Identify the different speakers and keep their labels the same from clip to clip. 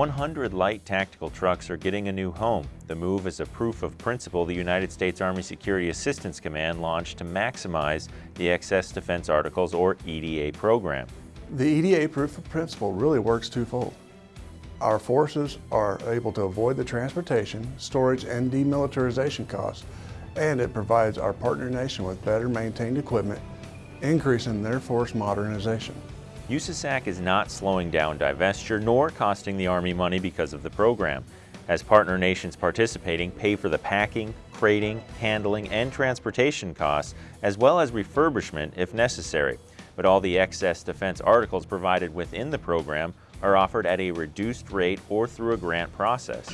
Speaker 1: 100 light tactical trucks are getting a new home. The move is a proof of principle the United States Army Security Assistance Command launched to maximize the Excess Defense Articles or EDA program.
Speaker 2: The EDA proof of principle really works twofold. Our forces are able to avoid the transportation, storage, and demilitarization costs, and it provides our partner nation with better maintained equipment, increasing their force modernization.
Speaker 1: USASAC is not slowing down divestiture nor costing the Army money because of the program, as partner nations participating pay for the packing, crating, handling, and transportation costs, as well as refurbishment if necessary. But all the excess defense articles provided within the program are offered at a reduced rate or through a grant process.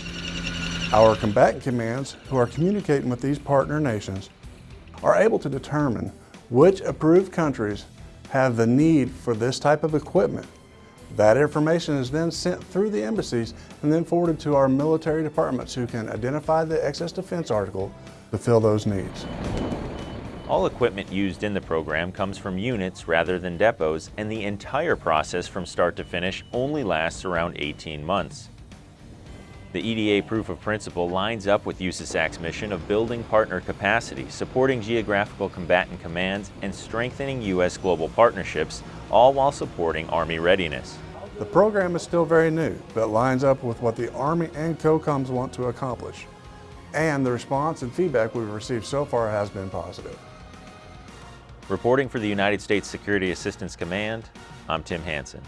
Speaker 2: Our combatant commands, who are communicating with these partner nations, are able to determine which approved countries have the need for this type of equipment. That information is then sent through the embassies and then forwarded to our military departments who can identify the excess defense article to fill those needs.
Speaker 1: All equipment used in the program comes from units rather than depots, and the entire process from start to finish only lasts around 18 months. The EDA proof of principle lines up with USASAC's mission of building partner capacity, supporting geographical combatant commands, and strengthening U.S. global partnerships, all while supporting Army readiness.
Speaker 2: The program is still very new, but lines up with what the Army and COCOMs want to accomplish. And the response and feedback we've received so far has been positive.
Speaker 1: Reporting for the United States Security Assistance Command, I'm Tim Hansen.